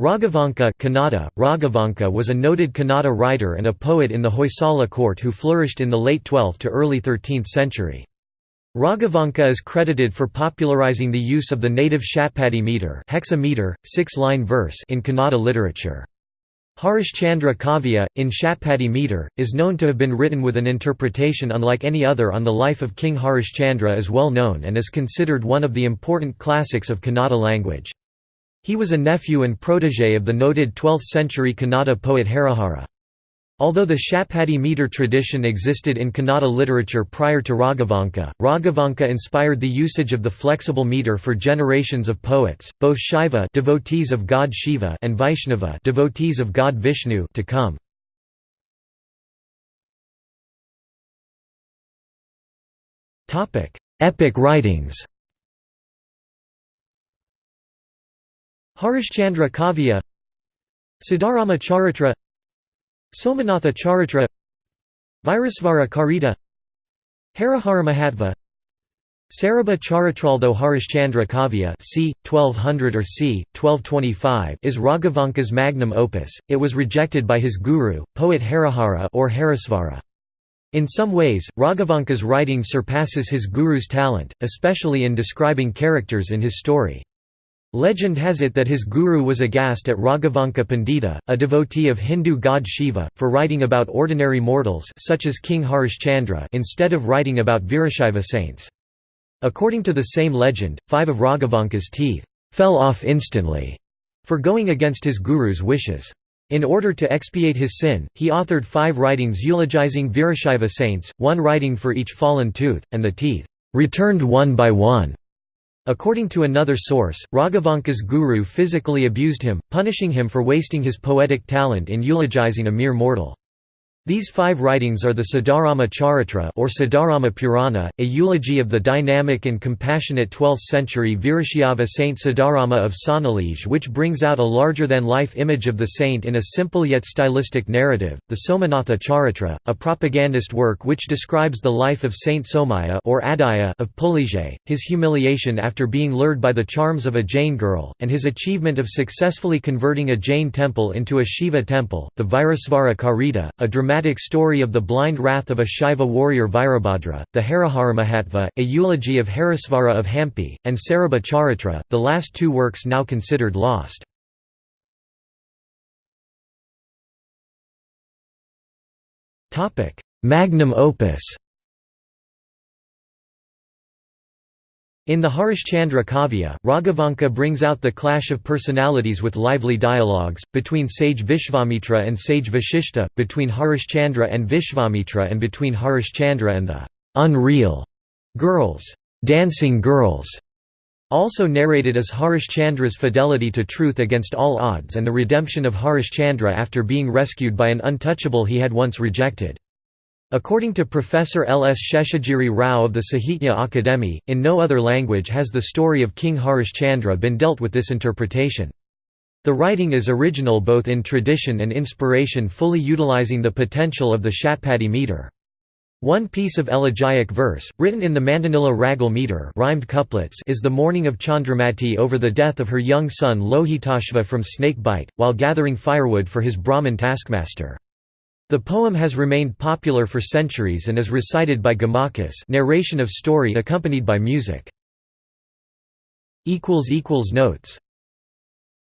Raghavanka Kannada, Raghavanka was a noted Kannada writer and a poet in the Hoysala court who flourished in the late 12th to early 13th century. Raghavanka is credited for popularizing the use of the native Shatpadi meter, hexameter, six-line verse in Kannada literature. Harishchandra Kavya, in Shatpadi meter, is known to have been written with an interpretation unlike any other on the life of King Harishchandra is well known and is considered one of the important classics of Kannada language. He was a nephew and protégé of the noted 12th-century Kannada poet Harihara. Although the Shatpadi meter tradition existed in Kannada literature prior to Raghavanka, Raghavanka inspired the usage of the flexible meter for generations of poets, both Shaiva devotees of god Shiva and Vaishnava devotees of god Vishnu to come. Epic writings Harishchandra Kavya Siddharama Charitra Somanatha Charitra Virasvara Karita Harihara Mahatva Sarabha Charitraltho Harishchandra Kavya c. 1200 or c. 1225 is Raghavanka's magnum opus, it was rejected by his guru, poet Harihara or Harisvara. In some ways, Raghavanka's writing surpasses his guru's talent, especially in describing characters in his story. Legend has it that his guru was aghast at Raghavanka Pandita, a devotee of Hindu god Shiva, for writing about ordinary mortals such as King Harishchandra instead of writing about Virashaiva saints. According to the same legend, five of Raghavanka's teeth fell off instantly for going against his guru's wishes. In order to expiate his sin, he authored five writings eulogizing Virashaiva saints, one writing for each fallen tooth, and the teeth returned one by one. According to another source, Raghavanka's guru physically abused him, punishing him for wasting his poetic talent in eulogizing a mere mortal. These five writings are the Siddharama Charitra or Siddharama Purana, a eulogy of the dynamic and compassionate 12th-century Virashaiva saint Siddharama of Sonnalige which brings out a larger-than-life image of the saint in a simple yet stylistic narrative, the Somanatha Charitra, a propagandist work which describes the life of Saint Somaya or Adaya of Pulige, his humiliation after being lured by the charms of a Jain girl, and his achievement of successfully converting a Jain temple into a Shiva temple, the Virasvara Karita, a dramatic dramatic story of the blind wrath of a Shaiva warrior Virabhadra, the Mahatva, a eulogy of Harisvara of Hampi, and Sarabha Charitra, the last two works now considered lost. Magnum opus In the Harishchandra Kavya, Raghavanka brings out the clash of personalities with lively dialogues, between sage Vishvamitra and sage Vashishta, between Harishchandra and Vishvamitra and between Harishchandra and the «unreal» girls, dancing girls. Also narrated is Harishchandra's fidelity to truth against all odds and the redemption of Harishchandra after being rescued by an untouchable he had once rejected. According to Professor L. S. Sheshagiri Rao of the Sahitya Akademi, in no other language has the story of King Harishchandra been dealt with this interpretation. The writing is original both in tradition and inspiration fully utilizing the potential of the Shatpadi meter. One piece of elegiac verse, written in the Mandanila Ragal meter rhymed couplets is the mourning of Chandramati over the death of her young son Lohitashva from snake bite, while gathering firewood for his Brahmin taskmaster. The poem has remained popular for centuries and is recited by Gamakas narration of story accompanied by music. Notes